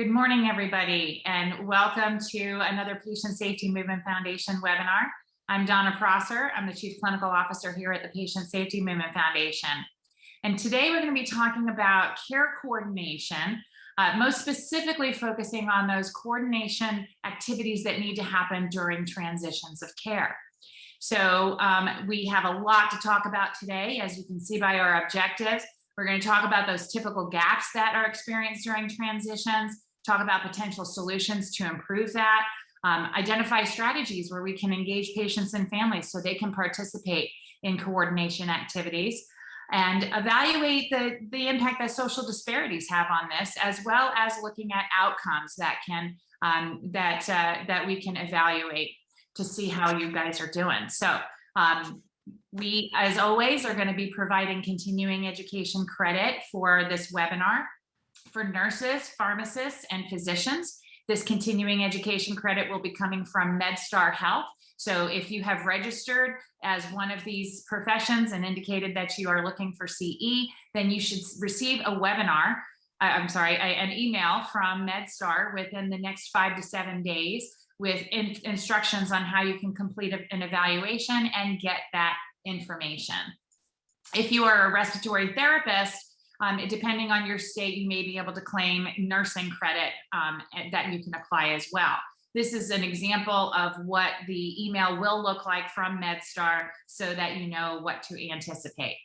Good morning, everybody, and welcome to another Patient Safety Movement Foundation webinar. I'm Donna Prosser. I'm the Chief Clinical Officer here at the Patient Safety Movement Foundation. And today we're going to be talking about care coordination, uh, most specifically focusing on those coordination activities that need to happen during transitions of care. So um, we have a lot to talk about today, as you can see by our objectives. We're going to talk about those typical gaps that are experienced during transitions, talk about potential solutions to improve that, um, identify strategies where we can engage patients and families so they can participate in coordination activities. And evaluate the, the impact that social disparities have on this, as well as looking at outcomes that can um, that uh, that we can evaluate to see how you guys are doing. So um, we, as always, are going to be providing continuing education credit for this webinar for nurses, pharmacists, and physicians. This continuing education credit will be coming from MedStar Health. So if you have registered as one of these professions and indicated that you are looking for CE, then you should receive a webinar, uh, I'm sorry, an email from MedStar within the next five to seven days with in, instructions on how you can complete an evaluation and get that information. If you are a respiratory therapist, um, depending on your state, you may be able to claim nursing credit um, that you can apply as well. This is an example of what the email will look like from MedStar so that you know what to anticipate.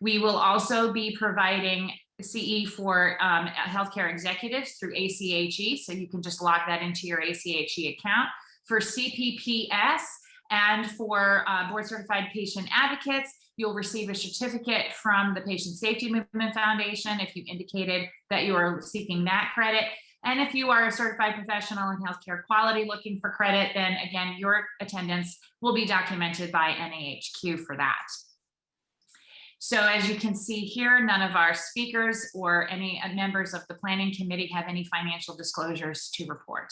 We will also be providing CE for um, healthcare executives through ACHE, so you can just log that into your ACHE account. For CPPS and for uh, board certified patient advocates, You'll receive a certificate from the Patient Safety Movement Foundation if you indicated that you are seeking that credit. And if you are a certified professional in healthcare quality looking for credit, then again, your attendance will be documented by NAHQ for that. So as you can see here, none of our speakers or any uh, members of the planning committee have any financial disclosures to report.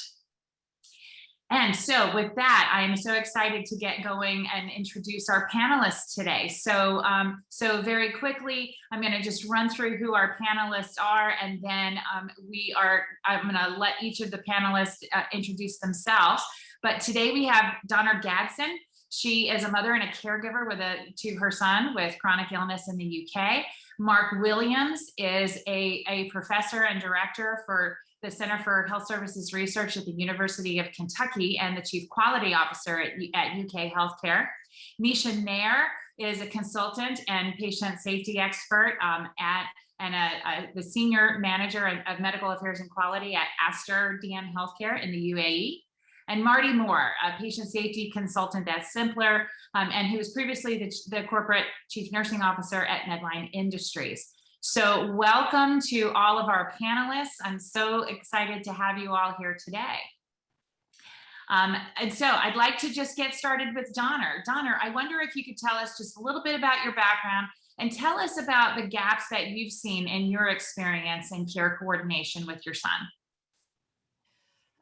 And so with that, I am so excited to get going and introduce our panelists today. So, um, so very quickly, I'm going to just run through who our panelists are, and then um, we are, I'm going to let each of the panelists uh, introduce themselves. But today we have Donna Gadsden. She is a mother and a caregiver with a to her son with chronic illness in the UK. Mark Williams is a, a professor and director for the Center for Health Services Research at the University of Kentucky and the Chief Quality Officer at, at UK Healthcare. Nisha Nair is a consultant and patient safety expert um, at and a, a, the senior manager of, medical affairs and quality at Aster DM Healthcare in the UAE. And Marty Moore, a patient safety consultant at Simpler, um, and who was previously the, the corporate chief nursing officer at Medline Industries. So welcome to all of our panelists. I'm so excited to have you all here today. Um, and so I'd like to just get started with Donna. Donna, I wonder if you could tell us just a little bit about your background and tell us about the gaps that you've seen in your experience in care coordination with your son.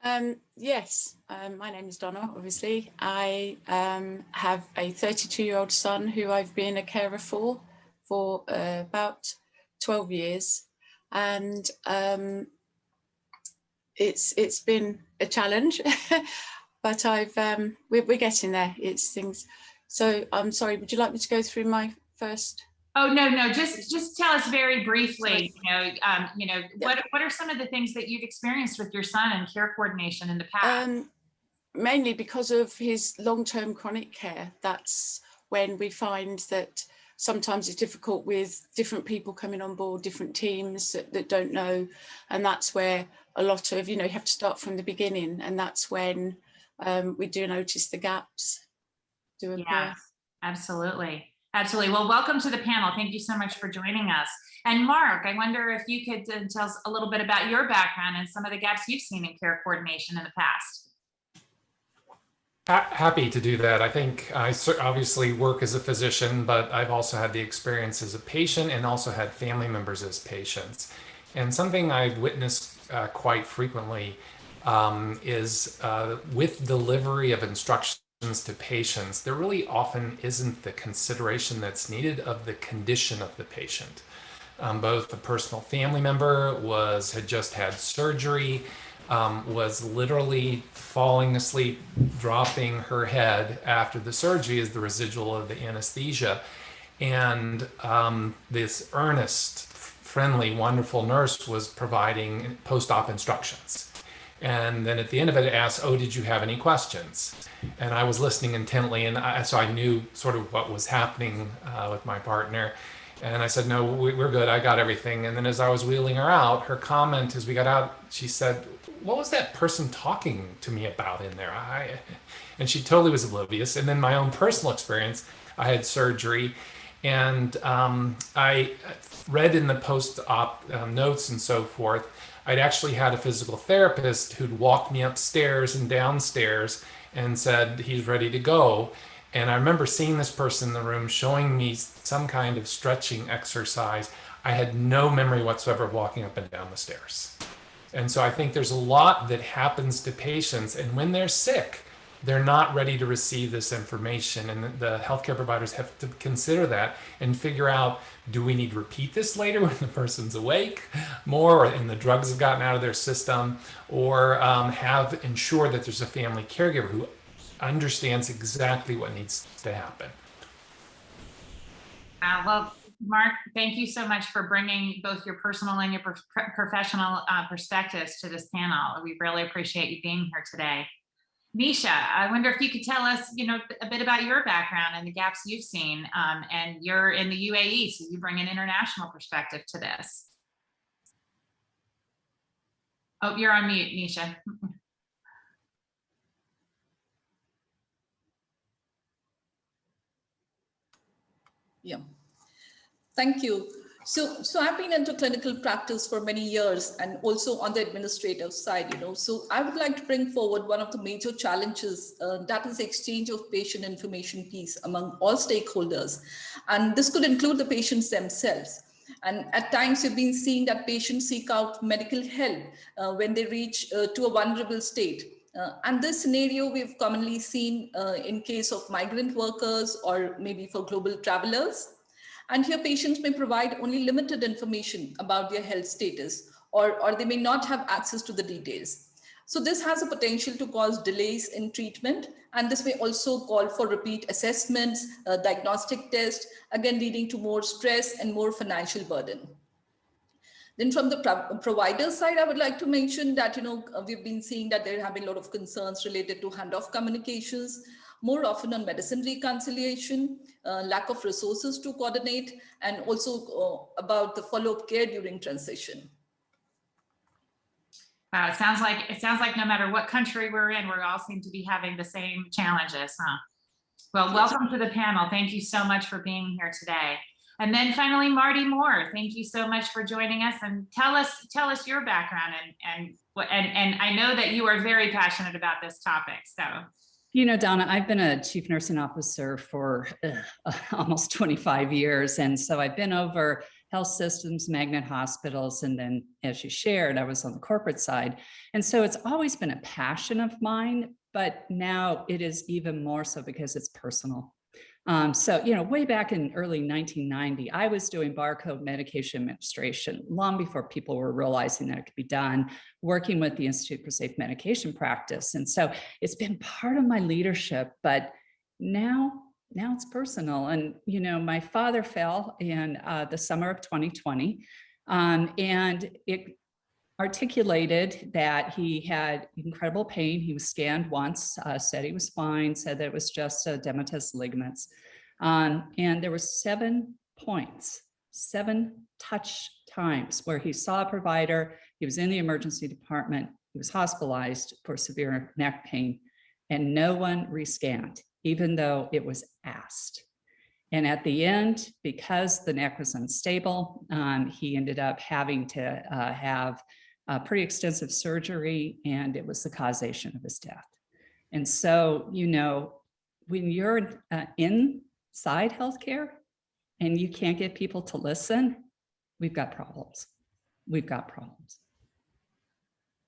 Um, yes, um, my name is Donna, obviously. I um, have a 32 year old son who I've been a carer for for uh, about 12 years and um, it's it's been a challenge but I've um, we're, we're getting there it's things so I'm sorry would you like me to go through my first Oh no, no, just just tell us very briefly, you know, um, you know, what what are some of the things that you've experienced with your son and care coordination in the past? Um, mainly because of his long-term chronic care. That's when we find that sometimes it's difficult with different people coming on board, different teams that, that don't know. And that's where a lot of, you know, you have to start from the beginning. And that's when um, we do notice the gaps do. Yeah, absolutely. Absolutely. Well, welcome to the panel. Thank you so much for joining us. And Mark, I wonder if you could uh, tell us a little bit about your background and some of the gaps you've seen in care coordination in the past. Happy to do that. I think I obviously work as a physician, but I've also had the experience as a patient and also had family members as patients. And something I've witnessed uh, quite frequently um, is uh, with delivery of instructions to patients, there really often isn't the consideration that's needed of the condition of the patient. Um, both a personal family member was had just had surgery, um, was literally falling asleep, dropping her head after the surgery as the residual of the anesthesia. And um, this earnest, friendly, wonderful nurse was providing post-op instructions. And then at the end of it, it asked, "Oh, did you have any questions?" And I was listening intently, and I, so I knew sort of what was happening uh, with my partner. And I said, "No, we, we're good. I got everything." And then as I was wheeling her out, her comment as we got out, she said, "What was that person talking to me about in there?" I, and she totally was oblivious. And then my own personal experience, I had surgery, and um, I read in the post-op um, notes and so forth I'd actually had a physical therapist who'd walked me upstairs and downstairs and said he's ready to go. And I remember seeing this person in the room showing me some kind of stretching exercise. I had no memory whatsoever of walking up and down the stairs. And so I think there's a lot that happens to patients. And when they're sick, they're not ready to receive this information. And the healthcare providers have to consider that and figure out do we need to repeat this later when the person's awake more and the drugs have gotten out of their system or um, have ensure that there's a family caregiver who understands exactly what needs to happen. Uh, Mark, thank you so much for bringing both your personal and your pro professional uh, perspectives to this panel. We really appreciate you being here today. Nisha, I wonder if you could tell us, you know, a bit about your background and the gaps you've seen. Um, and you're in the UAE, so you bring an international perspective to this. Oh, you're on mute, Nisha. Yeah, thank you. So, so I've been into clinical practice for many years and also on the administrative side, you know, so I would like to bring forward one of the major challenges uh, that is exchange of patient information piece among all stakeholders. And this could include the patients themselves. And at times we've been seeing that patients seek out medical help uh, when they reach uh, to a vulnerable state. Uh, and this scenario we've commonly seen uh, in case of migrant workers or maybe for global travelers. And here patients may provide only limited information about their health status or, or they may not have access to the details. So this has a potential to cause delays in treatment and this may also call for repeat assessments, uh, diagnostic tests, again leading to more stress and more financial burden. Then from the pro provider side, I would like to mention that, you know, we've been seeing that there have been a lot of concerns related to handoff communications, more often on medicine reconciliation, uh, lack of resources to coordinate, and also uh, about the follow-up care during transition. Wow, it sounds like it sounds like no matter what country we're in, we all seem to be having the same challenges, huh? Well, welcome to the panel. Thank you so much for being here today. And then finally, Marty Moore, thank you so much for joining us and tell us tell us your background and and and and I know that you are very passionate about this topic. So you know, Donna, I've been a chief nursing officer for uh, almost 25 years. And so I've been over health systems, magnet hospitals, and then as you shared, I was on the corporate side. And so it's always been a passion of mine, but now it is even more so because it's personal. Um, so, you know, way back in early 1990, I was doing barcode medication administration long before people were realizing that it could be done, working with the Institute for Safe Medication Practice. And so it's been part of my leadership, but now, now it's personal. And, you know, my father fell in uh, the summer of 2020. Um, and it articulated that he had incredible pain. He was scanned once, uh, said he was fine, said that it was just a edematous ligaments. Um, and there were seven points, seven touch times where he saw a provider, he was in the emergency department, he was hospitalized for severe neck pain, and no one rescanned, even though it was asked. And at the end, because the neck was unstable, um, he ended up having to uh, have uh, pretty extensive surgery, and it was the causation of his death. And so, you know, when you're uh, inside healthcare and you can't get people to listen, we've got problems. We've got problems.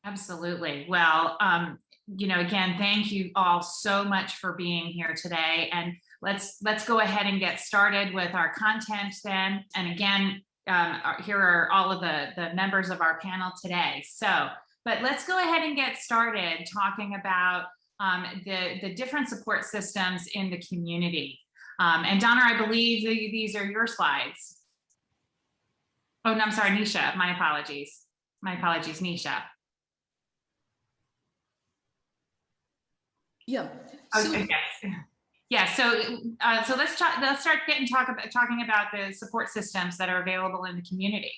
Absolutely. Well, um, you know, again, thank you all so much for being here today. And let's let's go ahead and get started with our content then. And again, um, here are all of the, the members of our panel today. So, but let's go ahead and get started talking about um, the, the different support systems in the community. Um, and Donna, I believe the- these are your slides. Oh, no, I'm sorry, Nisha, my apologies. My apologies, Nisha. Yeah. So, Okay. Yeah, so, uh, so let's talk, let's start getting talk about, talking about the support systems that are available in the community.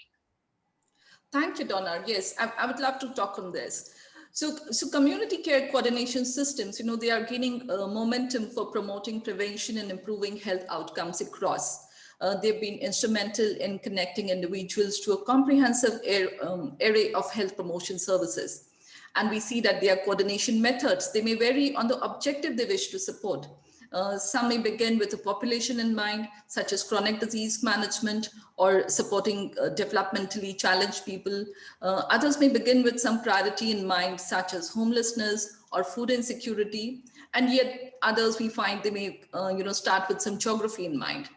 Thank you, Donna. Yes, I, I would love to talk on this. So, so community care coordination systems, you know, they are gaining uh, momentum for promoting prevention and improving health outcomes across. Uh, they've been instrumental in connecting individuals to a comprehensive air, um, array of health promotion services. And we see that their coordination methods, they may vary on the objective they wish to support. Uh, some may begin with a population in mind, such as chronic disease management or supporting uh, developmentally challenged people. Uh, others may begin with some priority in mind, such as homelessness or food insecurity. And yet others we find they may, uh, you know, start with some geography in mind.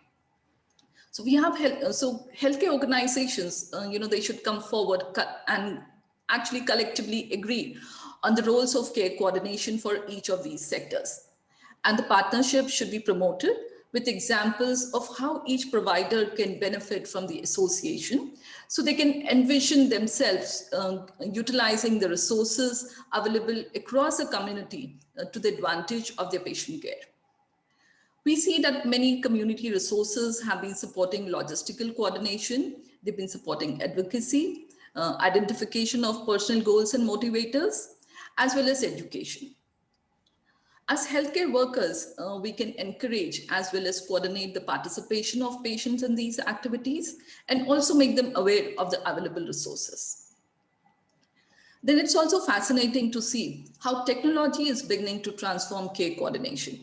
So we have, health, so healthcare organizations, uh, you know, they should come forward and actually collectively agree on the roles of care coordination for each of these sectors and the partnership should be promoted with examples of how each provider can benefit from the association so they can envision themselves uh, utilizing the resources available across the community uh, to the advantage of their patient care. We see that many community resources have been supporting logistical coordination. They've been supporting advocacy, uh, identification of personal goals and motivators, as well as education. As healthcare workers, uh, we can encourage as well as coordinate the participation of patients in these activities and also make them aware of the available resources. Then it's also fascinating to see how technology is beginning to transform care coordination.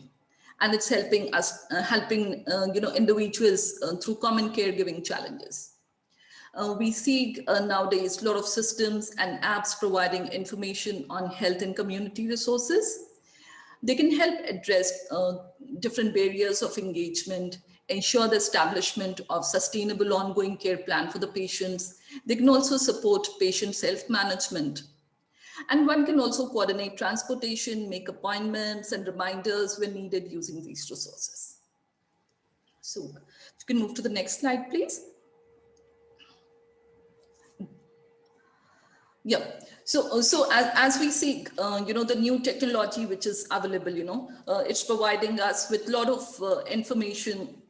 And it's helping us, uh, helping uh, you know, individuals uh, through common caregiving challenges. Uh, we see uh, nowadays a lot of systems and apps providing information on health and community resources they can help address uh, different barriers of engagement, ensure the establishment of sustainable ongoing care plan for the patients. They can also support patient self-management. And one can also coordinate transportation, make appointments and reminders when needed using these resources. So you can move to the next slide, please. Yeah, so, so as, as we see, uh, you know, the new technology which is available, you know, uh, it's providing us with a lot of uh, information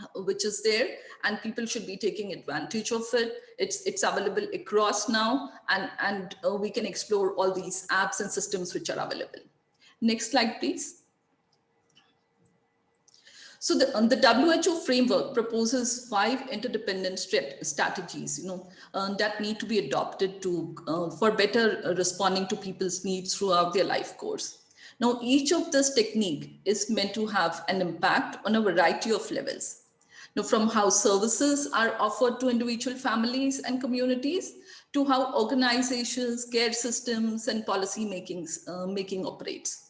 uh, which is there and people should be taking advantage of it. It's, it's available across now and, and uh, we can explore all these apps and systems which are available. Next slide, please. So the, um, the WHO framework proposes five interdependent strategies, you know, uh, that need to be adopted to uh, for better uh, responding to people's needs throughout their life course. Now, each of this technique is meant to have an impact on a variety of levels. Now, from how services are offered to individual families and communities to how organizations, care systems, and policy makings, uh, making operates.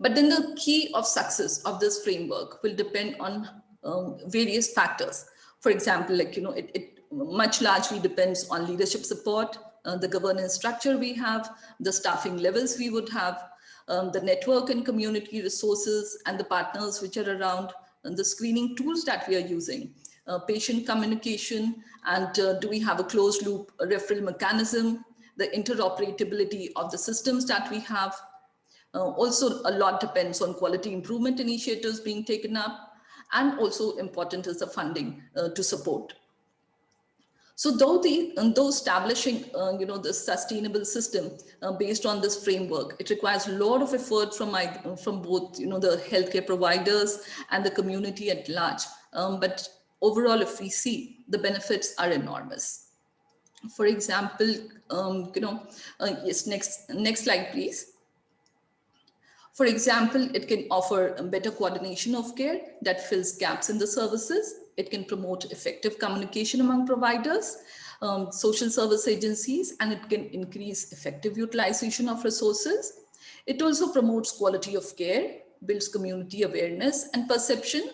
But then the key of success of this framework will depend on um, various factors. For example, like, you know, it, it much largely depends on leadership support, uh, the governance structure we have, the staffing levels we would have, um, the network and community resources and the partners which are around, and the screening tools that we are using, uh, patient communication, and uh, do we have a closed loop referral mechanism, the interoperability of the systems that we have, uh, also, a lot depends on quality improvement initiatives being taken up, and also important is the funding uh, to support. So though the though establishing uh, you know the sustainable system uh, based on this framework, it requires a lot of effort from my from both you know the healthcare providers and the community at large. Um, but overall, if we see the benefits are enormous. For example, um, you know, uh, yes, next next slide, please. For example, it can offer better coordination of care that fills gaps in the services. It can promote effective communication among providers, um, social service agencies, and it can increase effective utilization of resources. It also promotes quality of care, builds community awareness and perception.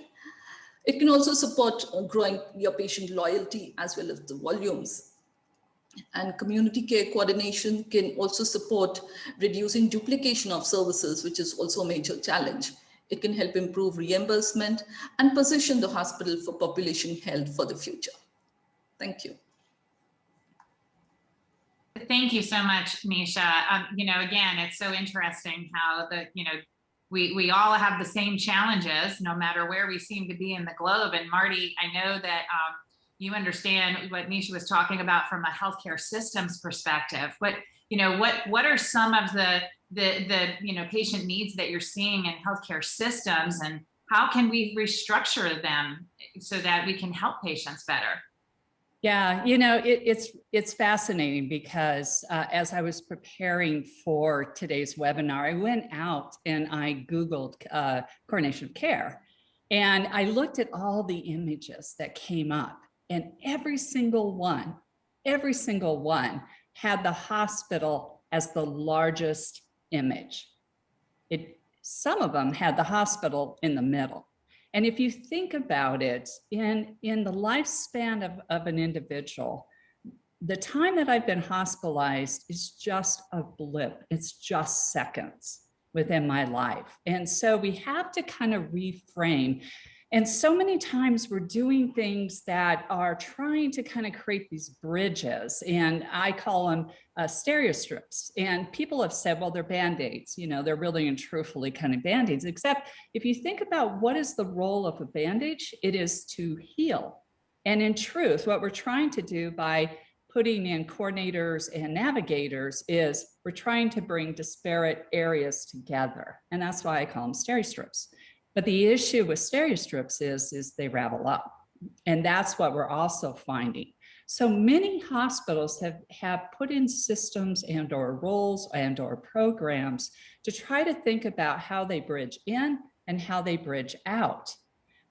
It can also support uh, growing your patient loyalty as well as the volumes. And community care coordination can also support reducing duplication of services, which is also a major challenge. It can help improve reimbursement and position the hospital for population health for the future. Thank you. Thank you so much, Nisha. Um, you know, again, it's so interesting how the, you know, we, we all have the same challenges, no matter where we seem to be in the globe. And Marty, I know that um, you understand what Nisha was talking about from a healthcare systems perspective. But, you know, what, what are some of the, the, the, you know, patient needs that you're seeing in healthcare systems and how can we restructure them so that we can help patients better? Yeah, you know, it, it's it's fascinating because uh, as I was preparing for today's webinar, I went out and I Googled uh, coordination of care. And I looked at all the images that came up and every single one, every single one had the hospital as the largest image. It, some of them had the hospital in the middle. And if you think about it, in, in the lifespan of, of an individual, the time that I've been hospitalized is just a blip. It's just seconds within my life. And so we have to kind of reframe and so many times we're doing things that are trying to kind of create these bridges and I call them uh, Steri-Strips. And people have said, well, they're band-aids, you know, they're really and truthfully kind of band-aids, except if you think about what is the role of a bandage, it is to heal. And in truth, what we're trying to do by putting in coordinators and navigators is we're trying to bring disparate areas together. And that's why I call them Steri-Strips. But the issue with Steri-Strips is, is they ravel up. And that's what we're also finding. So many hospitals have, have put in systems and or roles and or programs to try to think about how they bridge in and how they bridge out.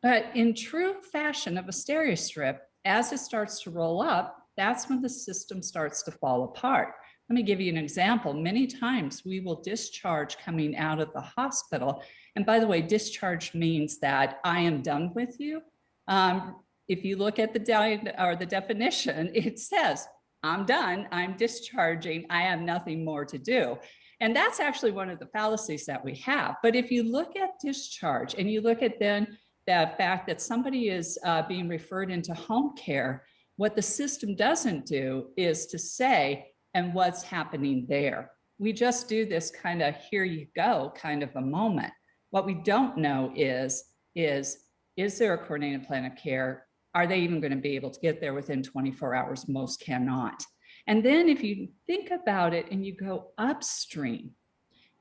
But in true fashion of a Steri-Strip, as it starts to roll up, that's when the system starts to fall apart. Let me give you an example. Many times we will discharge coming out of the hospital and by the way, discharge means that I am done with you. Um, if you look at the or the definition, it says, I'm done, I'm discharging, I have nothing more to do. And that's actually one of the fallacies that we have. But if you look at discharge and you look at then the fact that somebody is uh, being referred into home care, what the system doesn't do is to say, and what's happening there. We just do this kind of here you go kind of a moment. What we don't know is, is, is there a coordinated plan of care? Are they even going to be able to get there within 24 hours? Most cannot. And then if you think about it and you go upstream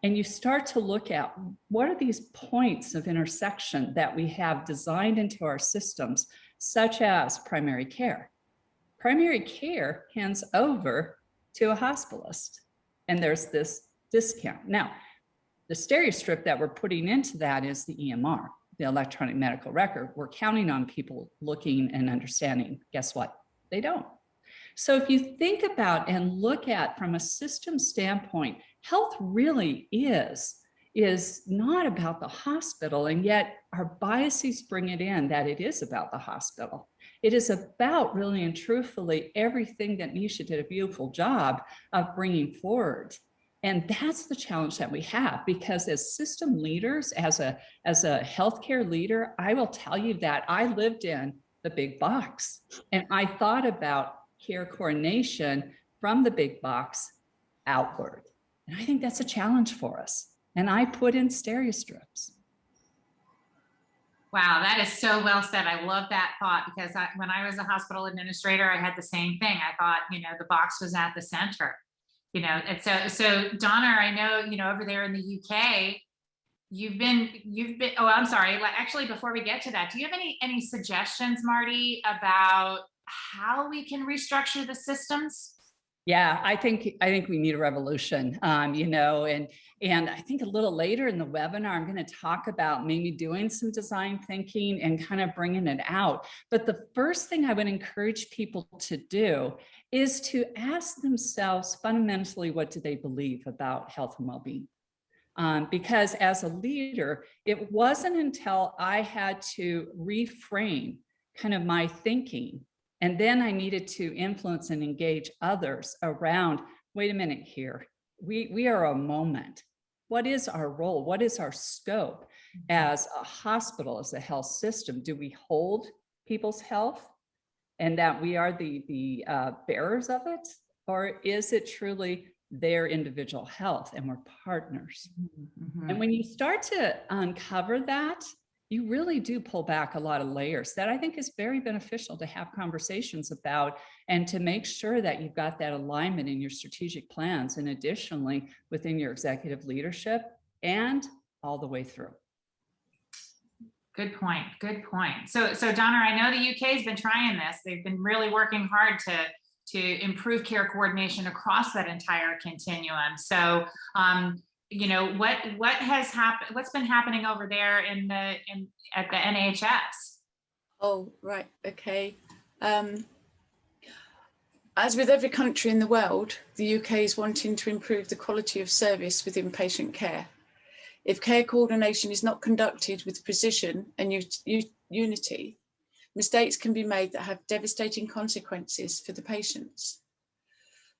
and you start to look at what are these points of intersection that we have designed into our systems, such as primary care. Primary care hands over to a hospitalist and there's this discount. Now, the Steri-Strip that we're putting into that is the EMR, the electronic medical record. We're counting on people looking and understanding. Guess what? They don't. So if you think about and look at from a system standpoint, health really is is not about the hospital and yet our biases bring it in that it is about the hospital. It is about really and truthfully everything that Nisha did a beautiful job of bringing forward. And that's the challenge that we have because as system leaders, as a, as a healthcare leader, I will tell you that I lived in the big box and I thought about care coordination from the big box outward. And I think that's a challenge for us. And I put in Steri-Strips. Wow, that is so well said. I love that thought because I, when I was a hospital administrator, I had the same thing. I thought, you know, the box was at the center you know, and so, so Donna, I know, you know, over there in the UK, you've been, you've been, oh, I'm sorry. Actually, before we get to that, do you have any, any suggestions, Marty, about how we can restructure the systems? Yeah, I think I think we need a revolution, um, you know, and and I think a little later in the webinar, I'm going to talk about maybe doing some design thinking and kind of bringing it out. But the first thing I would encourage people to do is to ask themselves fundamentally, what do they believe about health and well-being? Um, because as a leader, it wasn't until I had to reframe kind of my thinking and then I needed to influence and engage others around, wait a minute here, we, we are a moment. What is our role? What is our scope as a hospital, as a health system? Do we hold people's health and that we are the, the uh, bearers of it? Or is it truly their individual health and we're partners? Mhm. And when you start to uncover that, you really do pull back a lot of layers that I think is very beneficial to have conversations about and to make sure that you've got that alignment in your strategic plans and additionally within your executive leadership and all the way through. Good point. Good point. So, so Donna, I know the UK has been trying this. They've been really working hard to to improve care coordination across that entire continuum. So, um, you know, what what has happened? What's been happening over there in the in at the NHS? Oh, right, okay. Um, as with every country in the world, the UK is wanting to improve the quality of service within patient care. If care coordination is not conducted with precision and unity, mistakes can be made that have devastating consequences for the patients.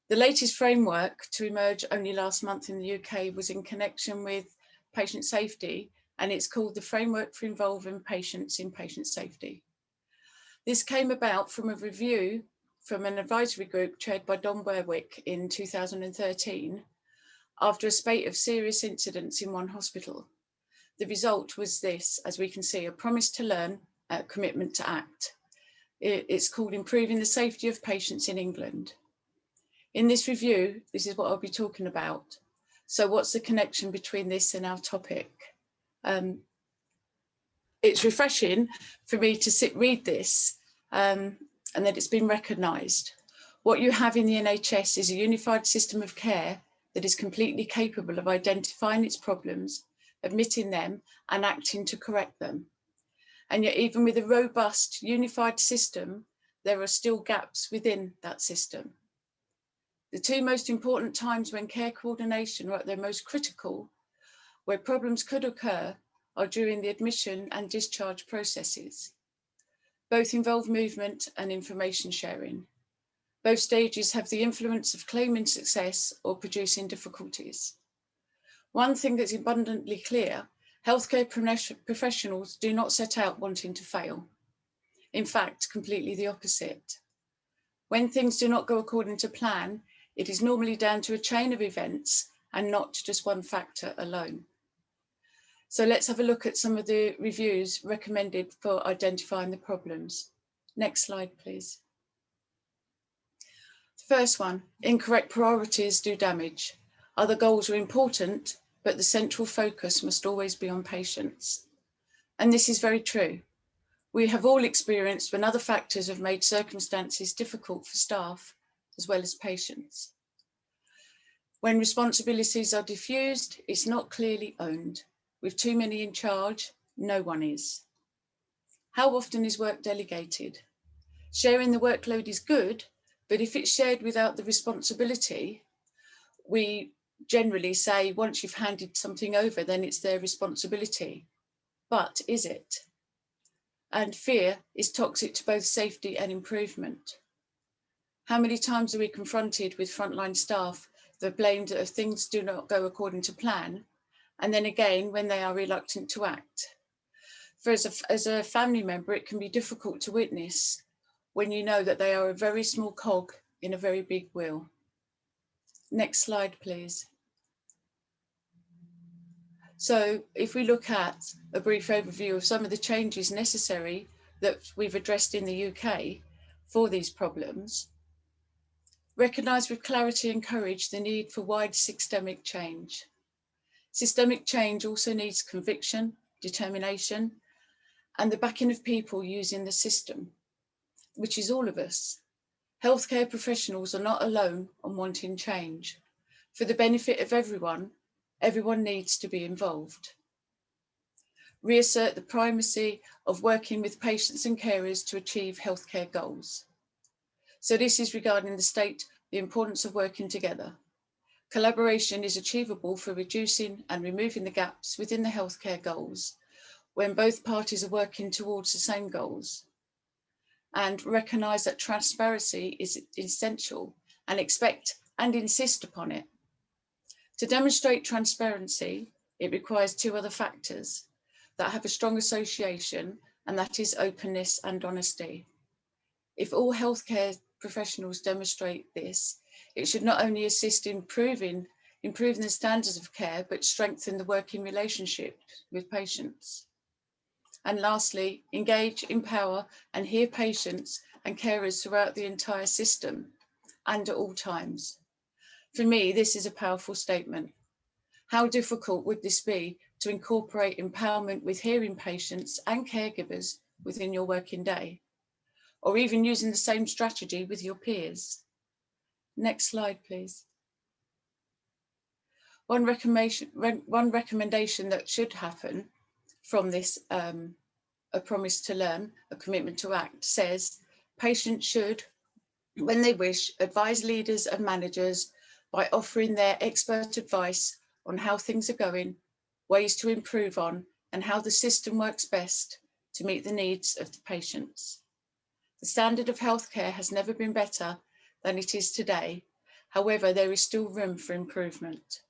The latest framework to emerge only last month in the UK was in connection with patient safety, and it's called the Framework for Involving Patients in Patient Safety. This came about from a review from an advisory group chaired by Don Berwick in 2013 after a spate of serious incidents in one hospital. The result was this, as we can see, a promise to learn, a commitment to act. It's called Improving the Safety of Patients in England. In this review, this is what I'll be talking about. So what's the connection between this and our topic? Um, it's refreshing for me to sit read this um, and that it's been recognised. What you have in the NHS is a unified system of care that is completely capable of identifying its problems, admitting them and acting to correct them. And yet even with a robust unified system, there are still gaps within that system. The two most important times when care coordination are at their most critical, where problems could occur, are during the admission and discharge processes. Both involve movement and information sharing. Both stages have the influence of claiming success or producing difficulties. One thing that's abundantly clear, healthcare professionals do not set out wanting to fail. In fact, completely the opposite. When things do not go according to plan, it is normally down to a chain of events and not just one factor alone. So let's have a look at some of the reviews recommended for identifying the problems. Next slide, please. First one, incorrect priorities do damage. Other goals are important, but the central focus must always be on patients. And this is very true. We have all experienced when other factors have made circumstances difficult for staff as well as patients. When responsibilities are diffused, it's not clearly owned. With too many in charge, no one is. How often is work delegated? Sharing the workload is good, but if it's shared without the responsibility, we generally say once you've handed something over, then it's their responsibility. But is it? And fear is toxic to both safety and improvement. How many times are we confronted with frontline staff that blamed if things do not go according to plan? And then again, when they are reluctant to act. For as a, as a family member, it can be difficult to witness when you know that they are a very small cog in a very big wheel. Next slide, please. So if we look at a brief overview of some of the changes necessary that we've addressed in the UK for these problems, recognise with clarity and courage the need for wide systemic change. Systemic change also needs conviction, determination, and the backing of people using the system, which is all of us. Healthcare professionals are not alone on wanting change. For the benefit of everyone, everyone needs to be involved. Reassert the primacy of working with patients and carers to achieve healthcare goals. So this is regarding the state, the importance of working together. Collaboration is achievable for reducing and removing the gaps within the healthcare goals when both parties are working towards the same goals. And recognise that transparency is essential and expect and insist upon it. To demonstrate transparency, it requires two other factors that have a strong association, and that is openness and honesty. If all healthcare professionals demonstrate this, it should not only assist in improving, improving the standards of care, but strengthen the working relationship with patients. And lastly, engage, empower and hear patients and carers throughout the entire system and at all times. For me, this is a powerful statement. How difficult would this be to incorporate empowerment with hearing patients and caregivers within your working day? Or even using the same strategy with your peers? Next slide, please. One recommendation, one recommendation that should happen from this um, a promise to learn, a commitment to act says patients should, when they wish, advise leaders and managers by offering their expert advice on how things are going, ways to improve on, and how the system works best to meet the needs of the patients. The standard of healthcare has never been better than it is today. However, there is still room for improvement.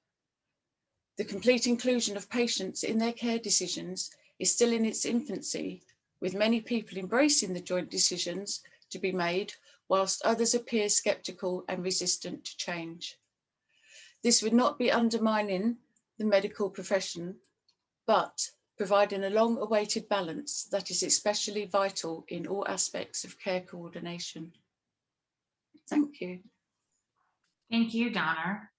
The complete inclusion of patients in their care decisions is still in its infancy, with many people embracing the joint decisions to be made, whilst others appear sceptical and resistant to change. This would not be undermining the medical profession, but providing a long awaited balance that is especially vital in all aspects of care coordination. Thank you. Thank you, Donna.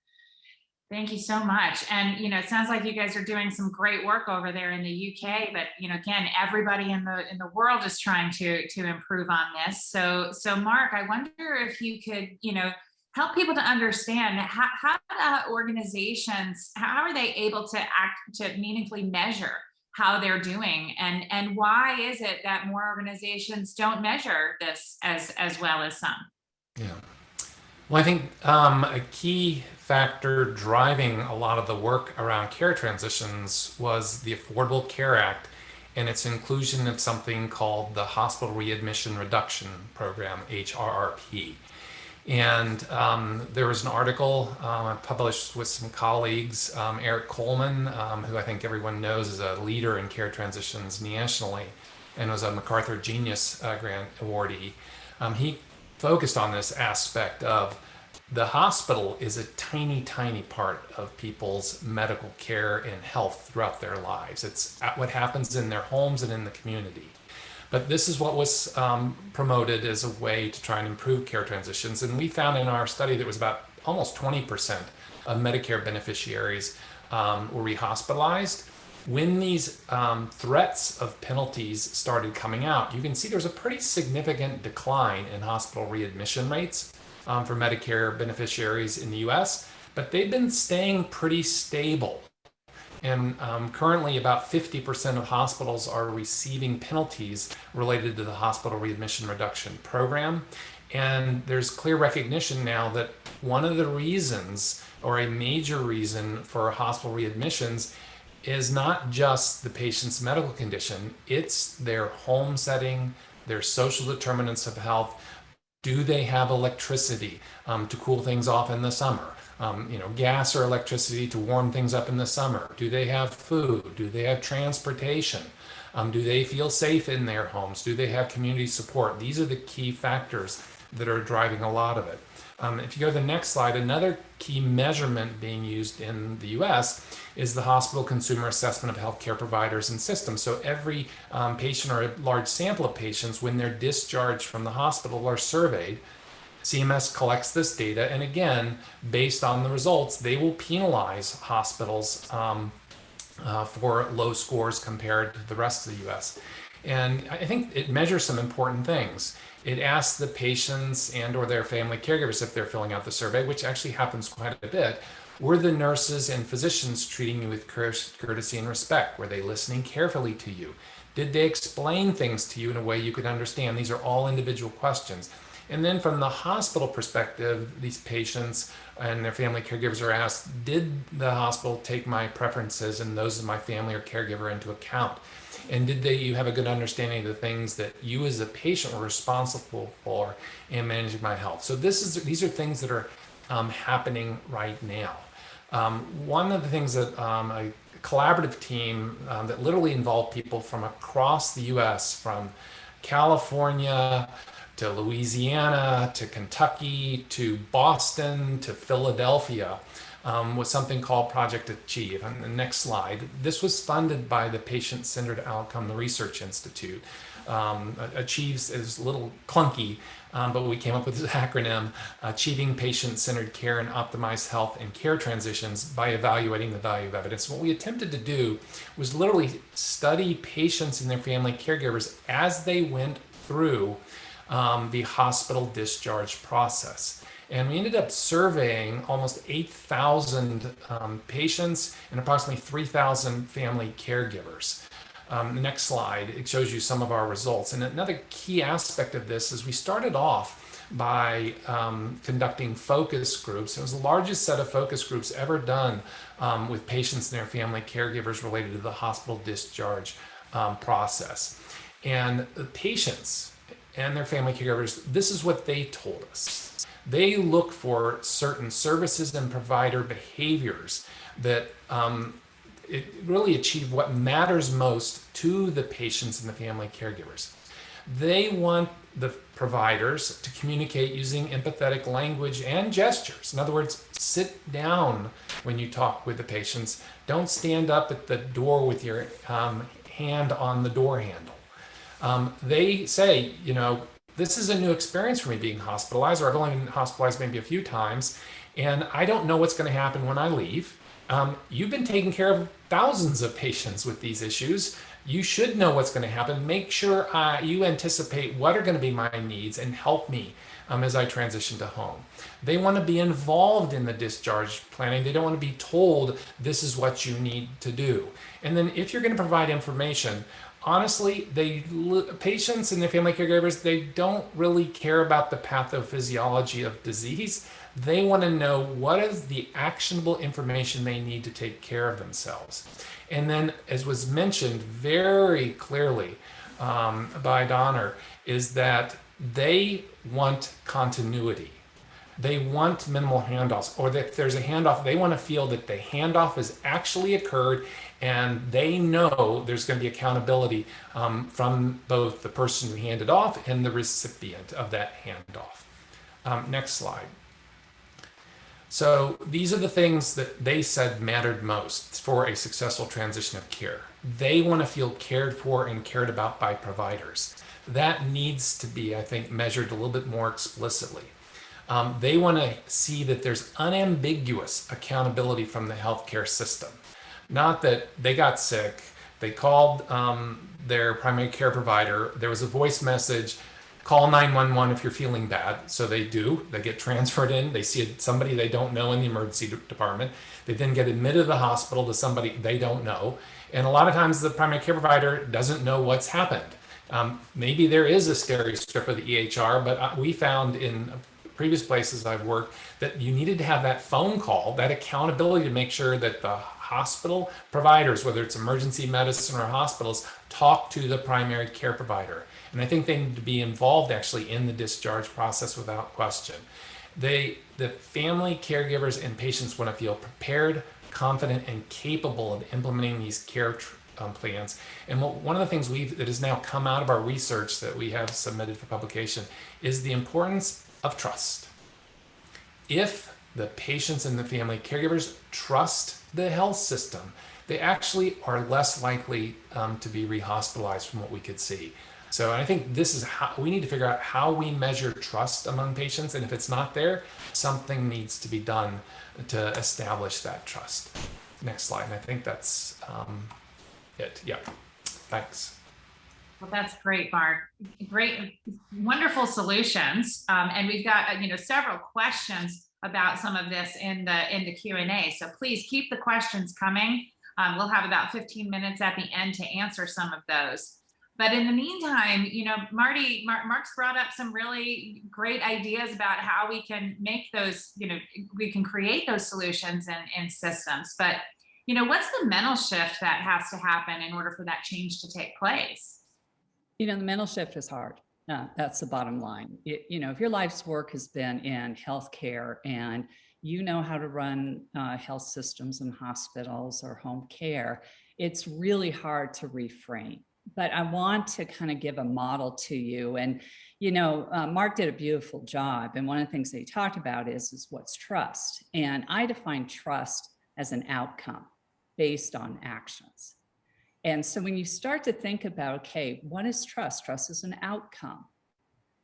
Thank you so much. And, you know, it sounds like you guys are doing some great work over there in the UK, but, you know, again, everybody in the in the world is trying to to improve on this. So, so Mark, I wonder if you could, you know, help people to understand how, how organizations, how are they able to act to meaningfully measure how they're doing and and why is it that more organizations don't measure this as as well as some yeah well i think um, a key factor driving a lot of the work around care transitions was the affordable care act and its inclusion of something called the hospital readmission reduction program hrrp and um, there was an article I published with some colleagues, um, Eric Coleman, um, who I think everyone knows is a leader in care transitions nationally and was a MacArthur Genius uh, Grant awardee. Um, he focused on this aspect of the hospital is a tiny, tiny part of people's medical care and health throughout their lives. It's what happens in their homes and in the community. But this is what was um, promoted as a way to try and improve care transitions. And we found in our study that was about almost 20% of Medicare beneficiaries um, were rehospitalized. When these um, threats of penalties started coming out, you can see there's a pretty significant decline in hospital readmission rates um, for Medicare beneficiaries in the US, but they've been staying pretty stable. And um, currently, about 50% of hospitals are receiving penalties related to the hospital readmission reduction program. And there's clear recognition now that one of the reasons, or a major reason for hospital readmissions, is not just the patient's medical condition, it's their home setting, their social determinants of health. Do they have electricity um, to cool things off in the summer? um, you know, gas or electricity to warm things up in the summer? Do they have food? Do they have transportation? Um, do they feel safe in their homes? Do they have community support? These are the key factors that are driving a lot of it. Um, if you go to the next slide, another key measurement being used in the US is the hospital consumer assessment of healthcare providers and systems. So every um, patient or a large sample of patients, when they're discharged from the hospital, are surveyed CMS collects this data, and again, based on the results, they will penalize hospitals um, uh, for low scores compared to the rest of the US. And I think it measures some important things. It asks the patients and or their family caregivers if they're filling out the survey, which actually happens quite a bit. Were the nurses and physicians treating you with courtesy and respect? Were they listening carefully to you? Did they explain things to you in a way you could understand? These are all individual questions. And then from the hospital perspective, these patients and their family caregivers are asked, did the hospital take my preferences and those of my family or caregiver into account? And did they you have a good understanding of the things that you as a patient were responsible for in managing my health? So this is these are things that are um, happening right now. Um, one of the things that um, a collaborative team um, that literally involved people from across the U.S. from California to Louisiana to Kentucky to Boston to Philadelphia um, was something called Project Achieve. On the next slide, this was funded by the Patient Centered Outcome Research Institute. Um, achieves is a little clunky, um, but we came up with this acronym, Achieving Patient-Centered Care and Optimized Health and Care Transitions by Evaluating the Value of Evidence. What we attempted to do was literally study patients and their family caregivers as they went through um, the hospital discharge process. And we ended up surveying almost 8,000 um, patients and approximately 3,000 family caregivers. Um, next slide, it shows you some of our results. And another key aspect of this is we started off by um, conducting focus groups. It was the largest set of focus groups ever done um, with patients and their family caregivers related to the hospital discharge um, process. And the patients and their family caregivers, this is what they told us they look for certain services and provider behaviors that um, really achieve what matters most to the patients and the family caregivers. They want the providers to communicate using empathetic language and gestures. In other words, sit down when you talk with the patients. Don't stand up at the door with your um, hand on the door handle. Um, they say, you know, this is a new experience for me being hospitalized, or I've only been hospitalized maybe a few times, and I don't know what's going to happen when I leave. Um, you've been taking care of thousands of patients with these issues. You should know what's going to happen. Make sure uh, you anticipate what are going to be my needs and help me um, as I transition to home. They want to be involved in the discharge planning. They don't want to be told this is what you need to do. And then if you're going to provide information, honestly, they patients and their family caregivers, they don't really care about the pathophysiology of disease. They want to know what is the actionable information they need to take care of themselves. And then, as was mentioned very clearly um, by Donna, is that they want continuity. They want minimal handoffs, or that if there's a handoff, they want to feel that the handoff has actually occurred and they know there's going to be accountability um, from both the person who handed off and the recipient of that handoff. Um, next slide. So these are the things that they said mattered most for a successful transition of care. They want to feel cared for and cared about by providers. That needs to be, I think, measured a little bit more explicitly. Um, they want to see that there's unambiguous accountability from the healthcare system. Not that they got sick, they called um, their primary care provider, there was a voice message, call 911 if you're feeling bad. So they do, they get transferred in, they see somebody they don't know in the emergency department. They then get admitted to the hospital to somebody they don't know. And a lot of times the primary care provider doesn't know what's happened. Um, maybe there is a Steri-Strip of the EHR, but uh, we found in previous places I've worked that you needed to have that phone call, that accountability to make sure that the hospital providers, whether it's emergency medicine or hospitals, talk to the primary care provider. And I think they need to be involved actually in the discharge process without question. They, the family caregivers and patients want to feel prepared, confident, and capable of implementing these care um, plans. And what, one of the things we've, that has now come out of our research that we have submitted for publication is the importance of trust. If the patients and the family caregivers trust the health system, they actually are less likely um, to be rehospitalized from what we could see. So I think this is how we need to figure out how we measure trust among patients. And if it's not there, something needs to be done to establish that trust. Next slide. And I think that's um, it. Yeah. Thanks. Well, that's great, Mark. Great, wonderful solutions. Um, and we've got, uh, you know, several questions about some of this in the in the Q&A. So please keep the questions coming. Um, we'll have about 15 minutes at the end to answer some of those. But in the meantime, you know, Marty, Mar- Mark's brought up some really great ideas about how we can make those, you know, we can create those solutions and, and systems. But, you know, what's the mental shift that has to happen in order for that change to take place? You know, the mental shift is hard. Uh, that's the bottom line. It- you know, if your life's work has been in healthcare and you know how to run uh, health systems and hospitals or home care, it's really hard to reframe. But I want to kind of give a model to you. And, you know, uh, Mark did a beautiful job. And one of the things that he talked about is, is what's trust. And I define trust as an outcome based on actions. And so when you start to think about, okay, what is trust? Trust is an outcome.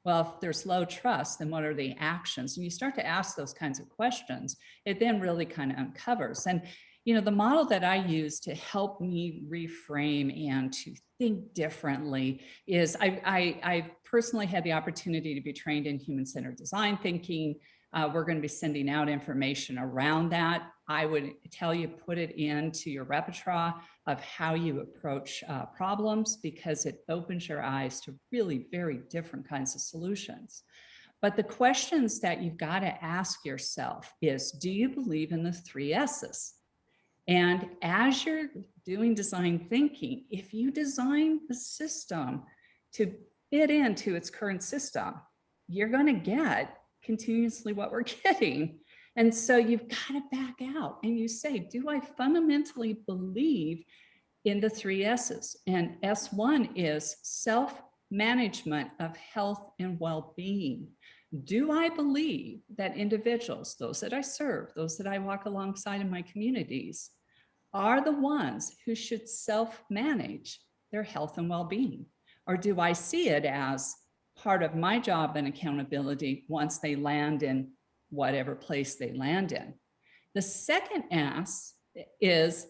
Well, if there's low trust, then what are the actions? And you start to ask those kinds of questions, it then really kind of uncovers. And, you know, the model that I use to help me reframe and to think differently is I, I, I personally had the opportunity to be trained in human-centered design thinking. Uh, we're going to be sending out information around that. I would tell you, put it into your repertoire of how you approach uh, problems because it opens your eyes to really very different kinds of solutions. But the questions that you've got to ask yourself is, do you believe in the three S's? And as you're doing design thinking, if you design the system to fit into its current system, you're going to get continuously what we're getting. And so you've got to back out and you say, do I fundamentally believe in the three S's? And S1 is self-management of health and well-being. Do I believe that individuals, those that I serve, those that I walk alongside in my communities, are the ones who should self-manage their health and well-being? Or do I see it as part of my job and accountability once they land in whatever place they land in? The second S is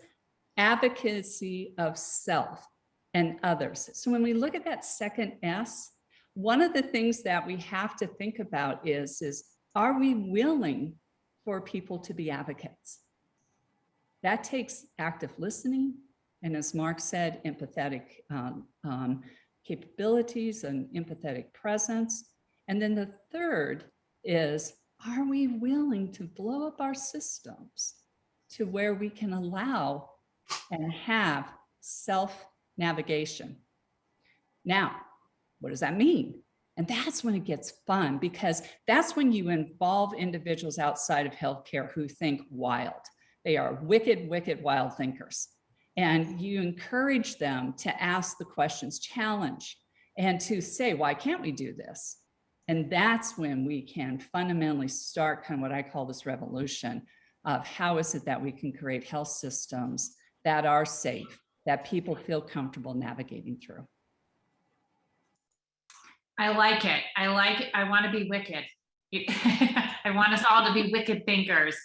advocacy of self and others. So when we look at that second S, one of the things that we have to think about is, is are we willing for people to be advocates? That takes active listening. And as Mark said, empathetic um, um, capabilities and empathetic presence. And then the third is, are we willing to blow up our systems to where we can allow and have self-navigation? Now, what does that mean? And that's when it gets fun because that's when you involve individuals outside of healthcare who think wild. They are wicked, wicked, wild thinkers. And you encourage them to ask the questions, challenge, and to say, why can't we do this? And that's when we can fundamentally start kind of what I call this revolution of how is it that we can create health systems that are safe, that people feel comfortable navigating through. I like it. I like it. I want to be wicked. I want us all to be wicked thinkers.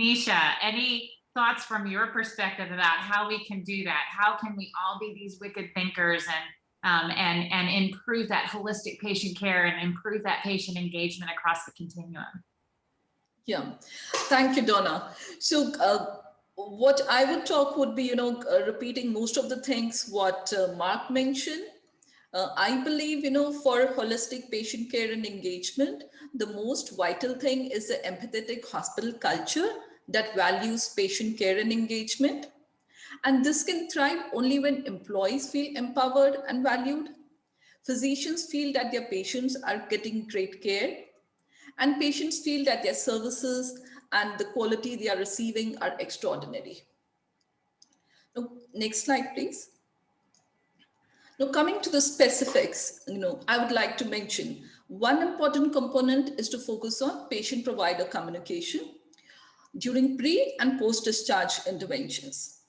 Nisha, any thoughts from your perspective about how we can do that? How can we all be these wicked thinkers and um, and and improve that holistic patient care and improve that patient engagement across the continuum? Yeah, thank you, Donna. So uh, what I would talk would be, you know, uh, repeating most of the things what uh, Mark mentioned. Uh, I believe, you know, for holistic patient care and engagement, the most vital thing is the empathetic hospital culture that values patient care and engagement. And this can thrive only when employees feel empowered and valued. Physicians feel that their patients are getting great care and patients feel that their services and the quality they are receiving are extraordinary. Now, next slide, please. Now, coming to the specifics, you know, I would like to mention one important component is to focus on patient-provider communication during pre and post-discharge interventions.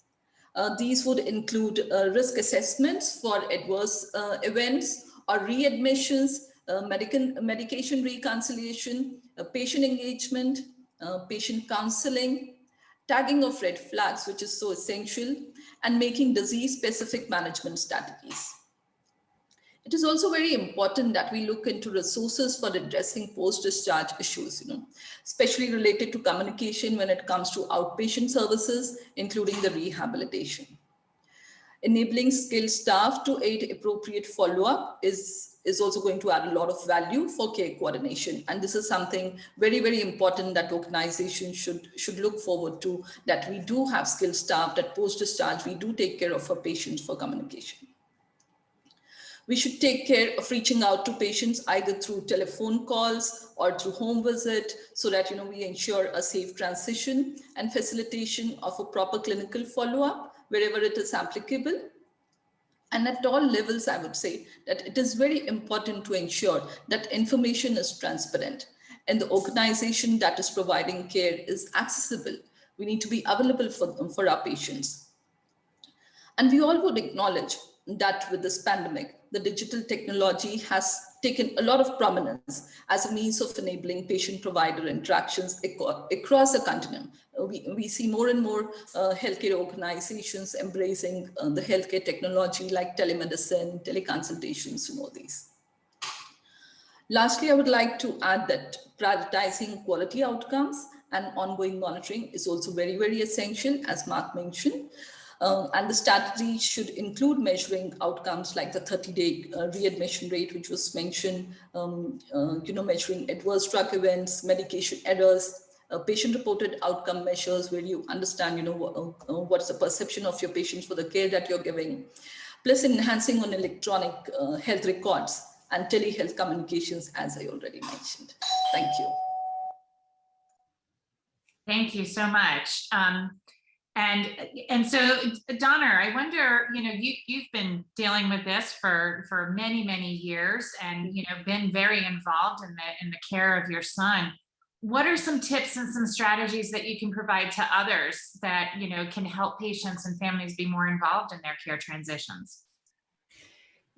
Uh, these would include uh, risk assessments for adverse uh, events or readmissions, uh, medical, medication reconciliation, uh, patient engagement, patient counseling, tagging of red flags, which is so essential, and making disease-specific management strategies. It is also very important that we look into resources for addressing post-discharge issues, you know, especially related to communication when it comes to outpatient services, including the rehabilitation. enabling skilled staff to aid appropriate follow-up is, is also going to add a lot of value for care coordination. And this is something very, very important that organizations should, should look forward to, that we do have skilled staff, that post-discharge, we do take care of our patients for communication. We should take care of reaching out to patients either through telephone calls or through home visit so that you know we ensure a safe transition and facilitation of a proper clinical follow-up wherever it is applicable. And at all levels, I would say that it is very important to ensure that information is transparent and the organization that is providing care is accessible. We need to be available for, them, for our patients. And we all would acknowledge that with this pandemic, the digital technology has taken a lot of prominence as a means of enabling patient-provider interactions across the continuum. Uh, we, we see more and more uh, healthcare organizations embracing uh, the healthcare technology like telemedicine, teleconsultations, and all these. Lastly, I would like to add that prioritizing quality outcomes and ongoing monitoring is also very, very essential, as Mark mentioned. Um, and the strategy should include measuring outcomes like the 30-day uh, readmission rate, which was mentioned, um, uh, you know, measuring adverse drug events, medication errors, uh, patient-reported outcome measures where you understand, you know, uh, uh, what's the perception of your patients for the care that you're giving, plus enhancing on electronic uh, health records and telehealth communications, as I already mentioned. Thank you. Thank you so much. Um, and and so Donna, I wonder, you know, you you've been dealing with this for for many many years, and you know, been very involved in the in the care of your son. What are some tips and some strategies that you can provide to others that you know can help patients and families be more involved in their care transitions?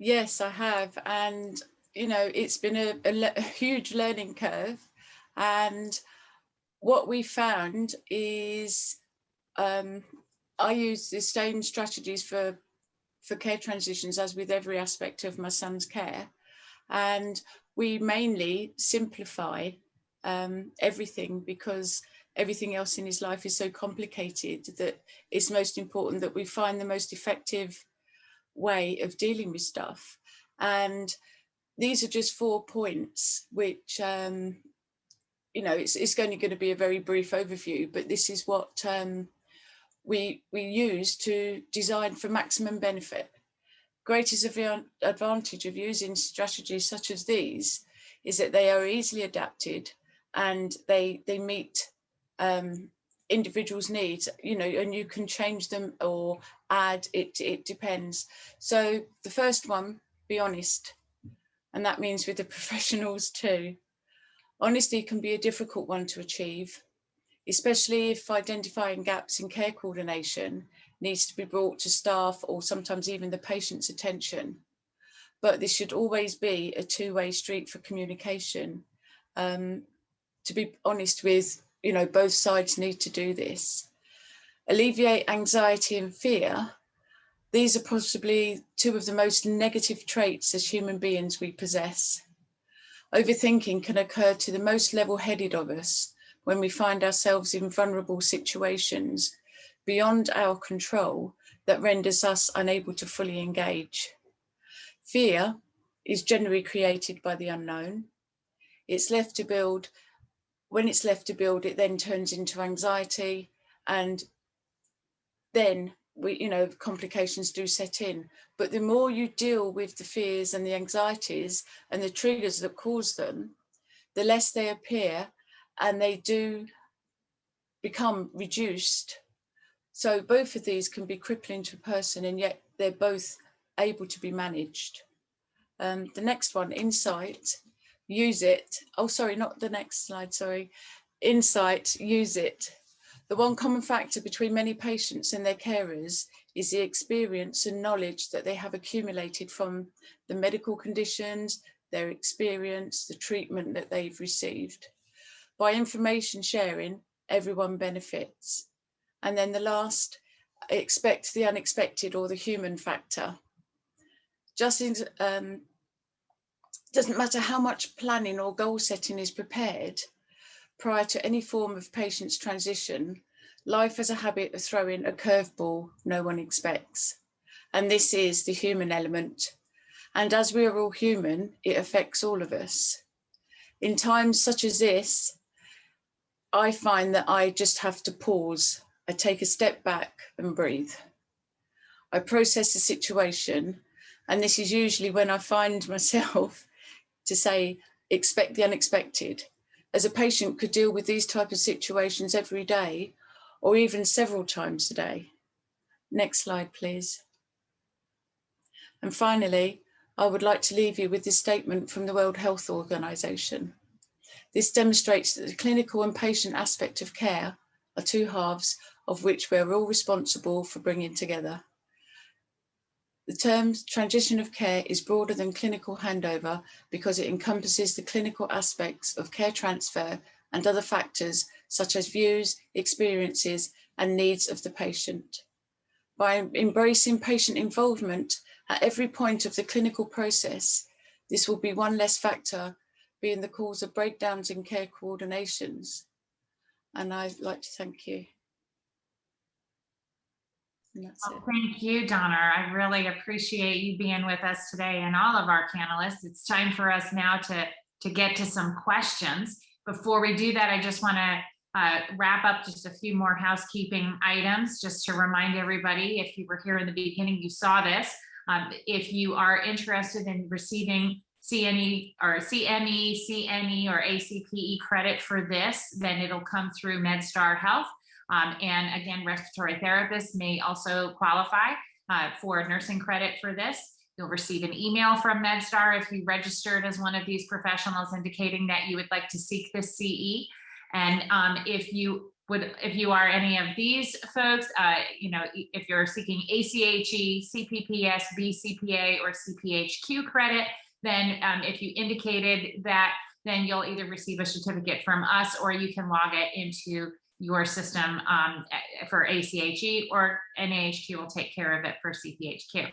Yes, I have, and you know, it's been a, a, a huge learning curve, and what we found is um, I use the same strategies for for care transitions as with every aspect of my son's care. And we mainly simplify um, everything because everything else in his life is so complicated that it's most important that we find the most effective way of dealing with stuff. And these are just four points, which, um, you know, it's, it's only going to be a very brief overview, but this is what um, we, we use to design for maximum benefit. Greatest advantage of using strategies such as these is that they are easily adapted and they, they meet um, individuals needs, you know, and you can change them or add, it, it depends. So the first one, be honest. And that means with the professionals too. Honesty can be a difficult one to achieve especially if identifying gaps in care coordination needs to be brought to staff or sometimes even the patient's attention. But this should always be a two-way street for communication. Um, to be honest with, you know, both sides need to do this. Alleviate anxiety and fear. These are possibly two of the most negative traits as human beings we possess. Overthinking can occur to the most level-headed of us, when we find ourselves in vulnerable situations beyond our control that renders us unable to fully engage. Fear is generally created by the unknown. It's left to build, when it's left to build, it then turns into anxiety and then we, you know, complications do set in. But the more you deal with the fears and the anxieties and the triggers that cause them, the less they appear and they do become reduced. So both of these can be crippling to a person and yet they're both able to be managed. Um, the next one, insight, use it. Oh, sorry, not the next slide, sorry. Insight, use it. The one common factor between many patients and their carers is the experience and knowledge that they have accumulated from the medical conditions, their experience, the treatment that they've received. By information sharing, everyone benefits. And then the last, expect the unexpected or the human factor. Just in, um, doesn't matter how much planning or goal setting is prepared prior to any form of patient's transition, life has a habit of throwing a curveball no one expects. and this is the human element. And as we are all human, it affects all of us. In times such as this, I find that I just have to pause. I take a step back and breathe. I process the situation. And this is usually when I find myself to say, expect the unexpected. As a patient could deal with these type of situations every day or even several times a day. Next slide, please. And finally, I would like to leave you with this statement from the World Health Organization. This demonstrates that the clinical and patient aspect of care are two halves of which we're all responsible for bringing together. The term transition of care is broader than clinical handover because it encompasses the clinical aspects of care transfer and other factors such as views, experiences and needs of the patient. By embracing patient involvement at every point of the clinical process, this will be one less factor being the cause of breakdowns in care coordinations. And I'd like to thank you. Well. Thank you, Donna. I really appreciate you being with us today and all of our panelists. It's time for us now to, to get to some questions. Before we do that, I just want to uh, wrap up just a few more housekeeping items, just to remind everybody, if you were here in the beginning, you saw this. Um, if you are interested in receiving CNE or CME, CNE or ACPE credit for this, then it'll come through MedStar Health. Um, and again, respiratory therapists may also qualify uh, for nursing credit for this. You'll receive an email from MedStar if you registered as one of these professionals indicating that you would like to seek this CE. And um, if you would, if you are any of these folks, uh, you know, if you're seeking ACHE, CPPS, BCPA, or CPHQ credit, then um, if you indicated that, then you'll either receive a certificate from us or you can log it into your system um, for ACHE or NAHQ will take care of it for CPHQ.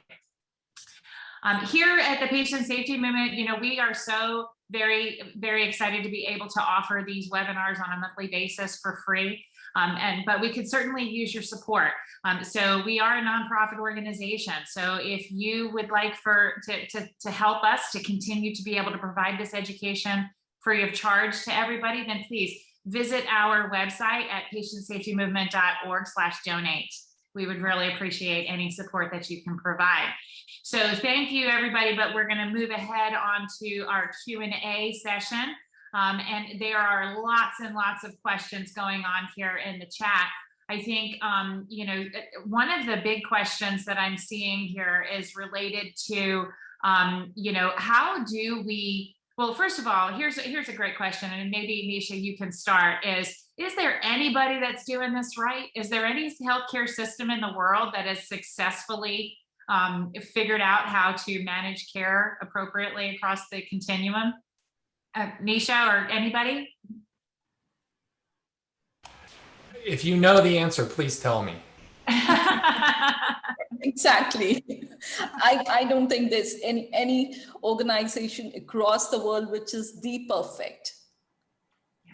Um, here at the Patient Safety Movement, you know, we are so very, very excited to be able to offer these webinars on a monthly basis for free. Um, and but we could certainly use your support. Um, so we are a nonprofit organization. So if you would like for to, to, to help us to continue to be able to provide this education free of charge to everybody, then please visit our website at patientsafetymovement.org slash donate. We would really appreciate any support that you can provide. So thank you, everybody, but we're going to move ahead on to our Q&A session. Um, and there are lots and lots of questions going on here in the chat. I think, um, you know, one of the big questions that I'm seeing here is related to, um, you know, how do we, well, first of all, here's, here's a great question, and maybe Nisha, you can start, is, is there anybody that's doing this right? Is there any healthcare system in the world that has successfully um, figured out how to manage care appropriately across the continuum? Uh, Nisha or anybody? If you know the answer, please tell me. Exactly. I, I don't think there's any, any organization across the world which is the perfect.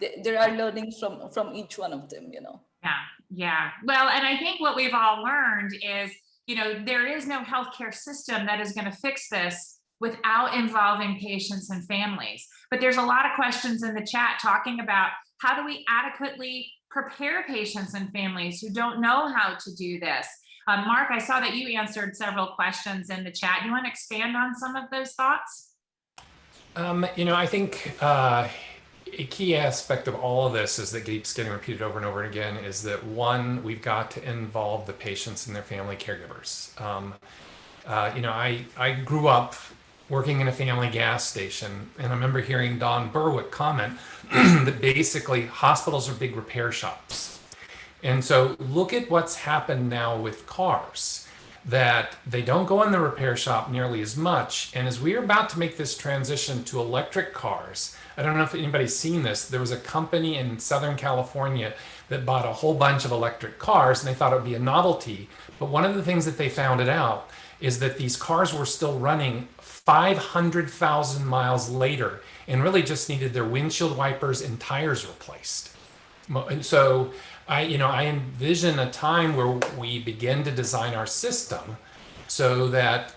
There, there are learnings from, from each one of them, you know. Yeah, yeah. Well, and I think what we've all learned is, you know, there is no healthcare system that is going to fix this without involving patients and families. But there's a lot of questions in the chat talking about how do we adequately prepare patients and families who don't know how to do this. Um, Mark, I saw that you answered several questions in the chat. You want to expand on some of those thoughts? Um, you know, I think uh, a key aspect of all of this is that keeps getting repeated over and over and again is that one, we've got to involve the patients and their family caregivers. Um, uh, you know, I, I grew up working in a family gas station, and I remember hearing Don Berwick comment that basically hospitals are big repair shops. And so look at what's happened now with cars that they don't go in the repair shop nearly as much. And as we are about to make this transition to electric cars, I don't know if anybody's seen this. There was a company in Southern California that bought a whole bunch of electric cars and they thought it would be a novelty. But one of the things that they found it out is that these cars were still running 500,000 miles later and really just needed their windshield wipers and tires replaced. And so I, you know, I envision a time where we begin to design our system so that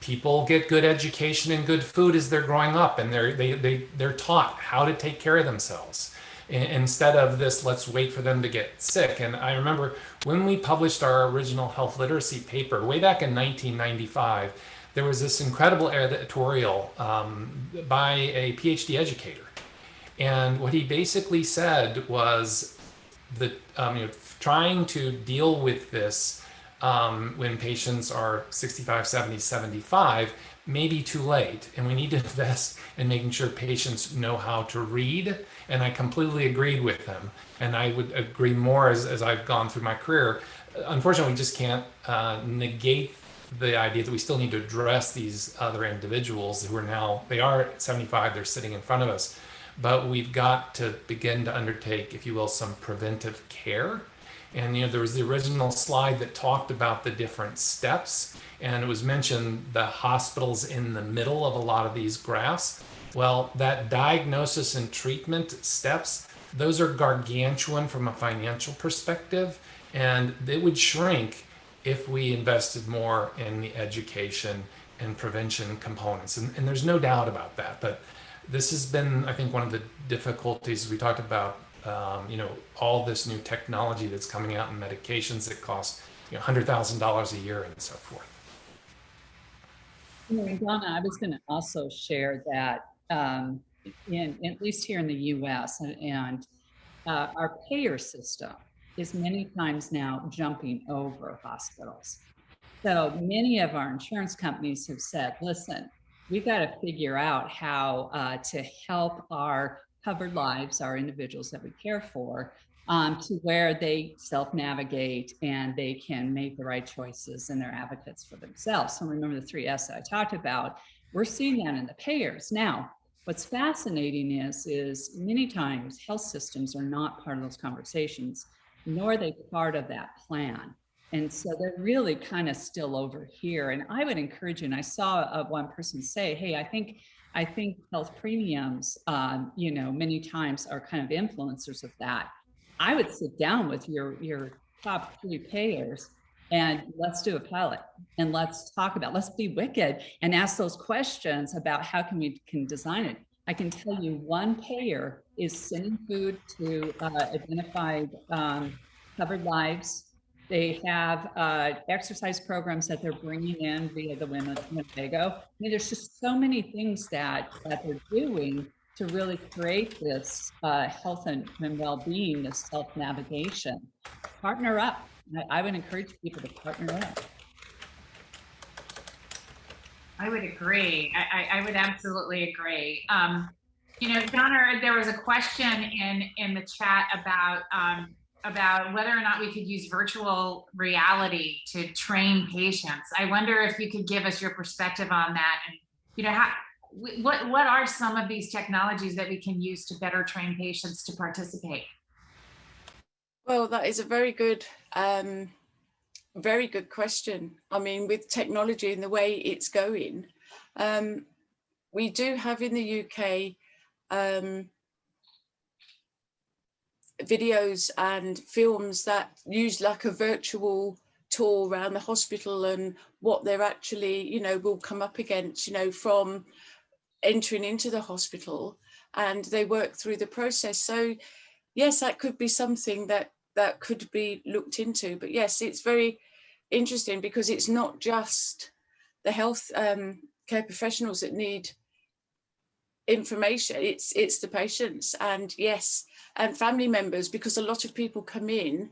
people get good education and good food as they're growing up and they're they, they they're taught how to take care of themselves instead of this let's wait for them to get sick and i remember when we published our original health literacy paper way back in 1995 there was this incredible editorial um, by a phd educator and what he basically said was that um, you know, trying to deal with this um, when patients are 65, 70, 75 may be too late. And we need to invest in making sure patients know how to read. And I completely agreed with him. And I would agree more as, as I've gone through my career. Unfortunately, we just can't uh, negate the idea that we still need to address these other individuals who are now, they are 75, they're sitting in front of us. But we've got to begin to undertake, if you will, some preventive care and you know, there was the original slide that talked about the different steps, and it was mentioned the hospitals in the middle of a lot of these graphs. Well, that diagnosis and treatment steps, those are gargantuan from a financial perspective, and they would shrink if we invested more in the education and prevention components. And, and there's no doubt about that. But this has been, I think, one of the difficulties we talked about um, you know, all this new technology that's coming out and medications that cost you know, $100,000 a year and so forth. Donna, I was going to also share that um, in at least here in the U.S. and, and uh, our payer system is many times now jumping over hospitals. So many of our insurance companies have said, "Listen, we've got to figure out how uh, to help our covered lives our individuals that we care for um, to where they self-navigate and they can make the right choices and they're advocates for themselves. So remember the three S that I talked about, we're seeing that in the payers. Now, what's fascinating is, is many times health systems are not part of those conversations, nor are they part of that plan. And so they're really kind of still over here. And I would encourage you, and I saw uh, one person say, hey, I think I think health premiums, um, you know, many times are kind of influencers of that. I would sit down with your your top three payers and let's do a pilot and let's talk about let's be wicked and ask those questions about how can we can design it. I can tell you one payer is sending food to uh, identified um, covered lives they have uh, exercise programs that they're bringing in via the Women Winnebago. I mean, there's just so many things that, that they're doing to really create this uh, health and, and well-being, this self-navigation. Partner up. I, I would encourage people to partner up. I would agree. I, I, I would absolutely agree. Um, you know, Donna, there was a question in in the chat about um, about whether or not we could use virtual reality to train patients. I wonder if you could give us your perspective on that and, you know, how, what, what are some of these technologies that we can use to better train patients to participate? Well, that is a very good, um, very good question. I mean, with technology and the way it's going, um, we do have in the UK um, videos and films that use like a virtual tour around the hospital and what they're actually, you know, will come up against, you know, from entering into the hospital and they work through the process. So yes, that could be something that that could be looked into. But yes, it's very interesting because it's not just the health um, care professionals that need information. It's it's the patients and yes and family members because a lot of people come in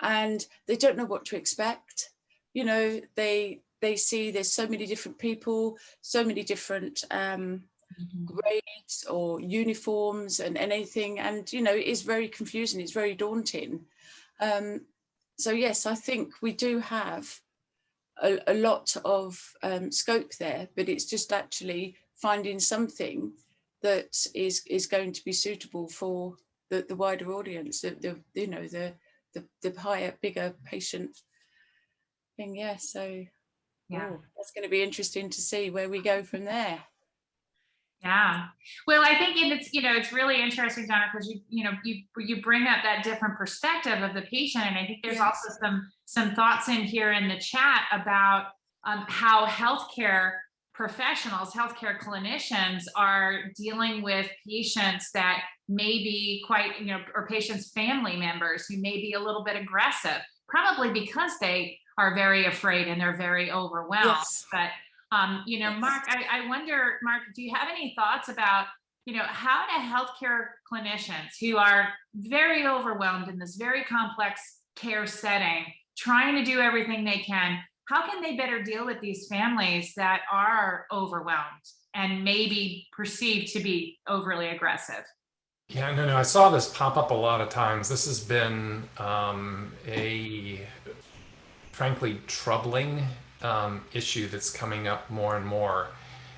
and they don't know what to expect. You know they they see there's so many different people so many different um mm -hmm. grades or uniforms and anything. And you know it is very confusing. It's very daunting um so yes i think we do have a, a lot of um, scope there but it's just actually finding something that is is going to be suitable for the, the wider audience, the, the you know the the the higher, bigger patient thing. Yeah, so yeah, oh, that's going to be interesting to see where we go from there. Yeah, well, I think it's you know it's really interesting, Donna, because you you know you you bring up that different perspective of the patient, and I think there's yes. also some some thoughts in here in the chat about um, how healthcare professionals, healthcare clinicians are dealing with patients that may be quite, you know, or patients' family members who may be a little bit aggressive, probably because they are very afraid and they're very overwhelmed. Yes. But, um, you know, Mark, I, I wonder, Mark, do you have any thoughts about, you know, how do healthcare clinicians who are very overwhelmed in this very complex care setting, trying to do everything they can, how can they better deal with these families that are overwhelmed and maybe perceived to be overly aggressive? Yeah, no, no, I saw this pop up a lot of times. This has been um, a frankly troubling um, issue that's coming up more and more.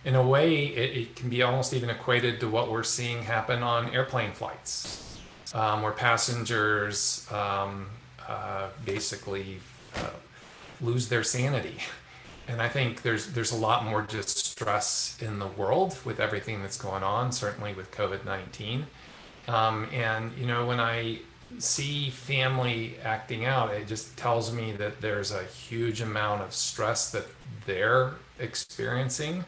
In a way, it, it, can be almost even equated to what we're seeing happen on airplane flights, um, where passengers um, uh, basically uh, lose their sanity. And I think there's there's a lot more distress in the world with everything that's going on, certainly with COVID-19. Um, and you know, when I see family acting out, it just tells me that there's a huge amount of stress that they're experiencing.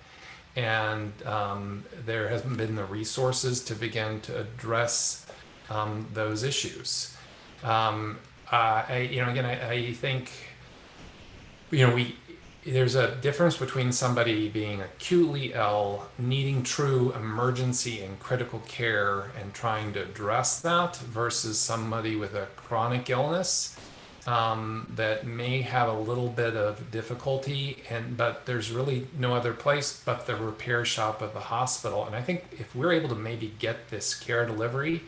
And um, there hasn't been the resources to begin to address um, those issues. Um, uh, I, you know, again, I, I think you know, we there's a difference between somebody being acutely ill, needing true emergency and critical care and trying to address that versus somebody with a chronic illness um, that may have a little bit of difficulty and but there's really no other place but the repair shop of the hospital. And I think if we're able to maybe get this care delivery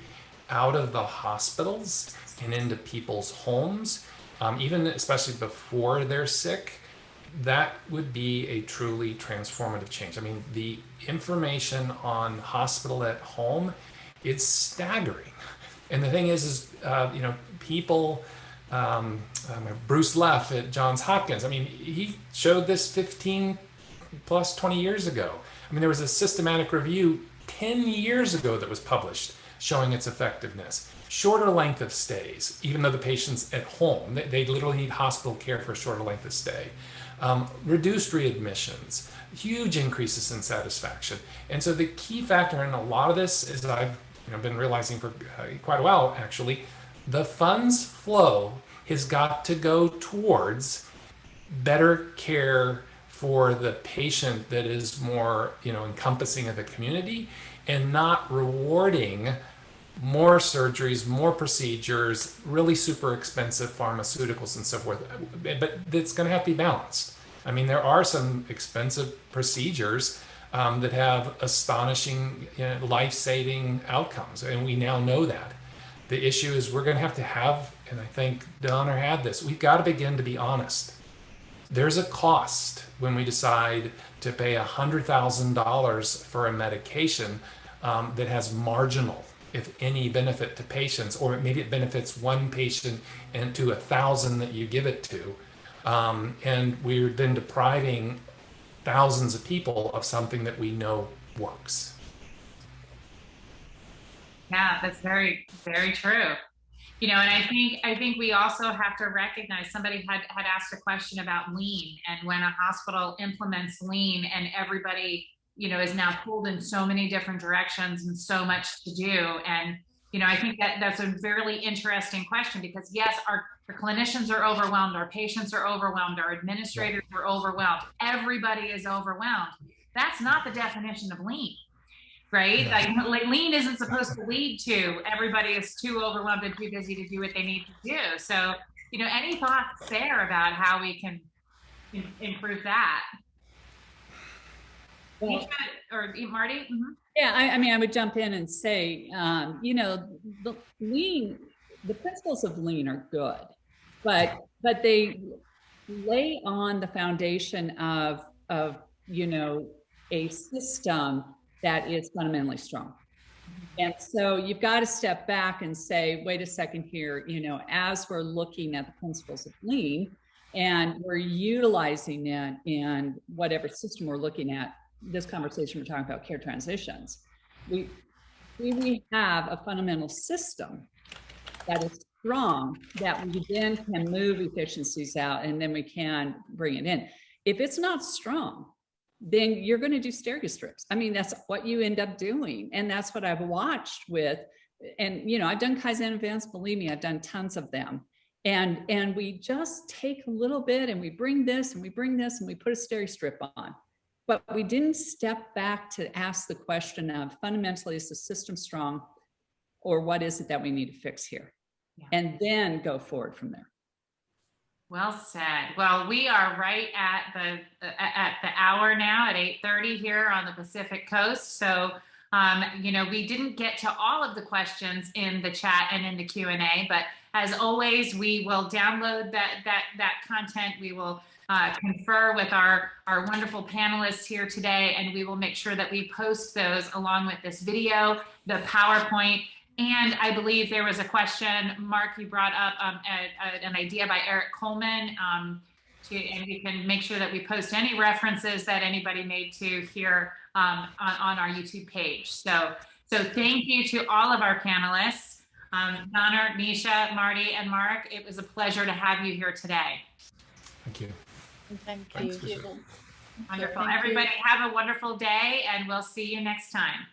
out of the hospitals and into people's homes, um, even especially before they're sick, that would be a truly transformative change. I mean, the information on hospital at home, it's staggering. And the thing is, is uh, you know, people, um, um, Bruce Leff at Johns Hopkins, I mean, he showed this 15 plus 20 years ago. I mean, there was a systematic review 10 years ago that was published showing its effectiveness shorter length of stays, even though the patient's at home. They, they literally need hospital care for a shorter length of stay. Um, reduced readmissions, huge increases in satisfaction. And so the key factor in a lot of this is I've you know, been realizing for uh, quite a while actually, the funds flow has got to go towards better care for the patient that is more you know encompassing of the community and not rewarding more surgeries, more procedures, really super expensive pharmaceuticals and so forth. But it's going to have to be balanced. I mean, there are some expensive procedures um, that have astonishing, you know, life-saving outcomes, and we now know that. The issue is we're going to have to have, and I think Donna had this. We've got to begin to be honest. There's a cost when we decide to pay $100,000 for a medication um, that has marginal if any benefit to patients, or maybe it benefits one patient and to a thousand that you give it to. Um, and we're then depriving thousands of people of something that we know works. Yeah, that's very, very true. You know, and I think I think we also have to recognize somebody had had asked a question about lean and when a hospital implements lean and everybody you know, is now pulled in so many different directions and so much to do. And, you know, I think that that's a very interesting question because yes, our, our clinicians are overwhelmed, our patients are overwhelmed, our administrators are overwhelmed, everybody is overwhelmed. That's not the definition of lean, right? Yeah. Like lean isn't supposed to lead to everybody is too overwhelmed and too busy to do what they need to do. So, you know, any thoughts there about how we can improve that? Or Marty? Mm -hmm. Yeah, I, I, mean, I would jump in and say, um, you know, the lean, the principles of lean are good, but but they lay on the foundation of of you know a system that is fundamentally strong. And so you've got to step back and say, wait a second here, you know, as we're looking at the principles of lean and we're utilizing it in whatever system we're looking at, this conversation, we're talking about care transitions. We, we have a fundamental system that is strong that we then can move efficiencies out and then we can bring it in. If it's not strong, then you're going to do Steri-Strips. I mean, that's what you end up doing. And that's what I've watched with, and you know, I've done Kaizen events, believe me, I've done tons of them. And, and we just take a little bit and we bring this and we bring this and we put a Steri-Strip on. But we didn't step back to ask the question of fundamentally, is the system strong? Or what is it that we need to fix here? Yeah. And then go forward from there. Well said. Well, we are right at the, at the hour now at 8:30 here on the Pacific Coast. So, um, you know, we didn't get to all of the questions in the chat and in the Q and A, but as always, we will download that, that, that content. We will uh, confer with our, our wonderful panelists here today, and we will make sure that we post those along with this video, the PowerPoint, and I believe there was a question, Mark, you brought up um, a, a, an idea by Eric Coleman. Um, to, and we can make sure that we post any references that anybody made to here um, on, on our YouTube page. So, so thank you to all of our panelists, um, Donna, Nisha, Marty, and Mark. It was a pleasure to have you here today. Thank you. Thank you. for. Wonderful. Thank you. Everybody have a wonderful day and we'll see you next time.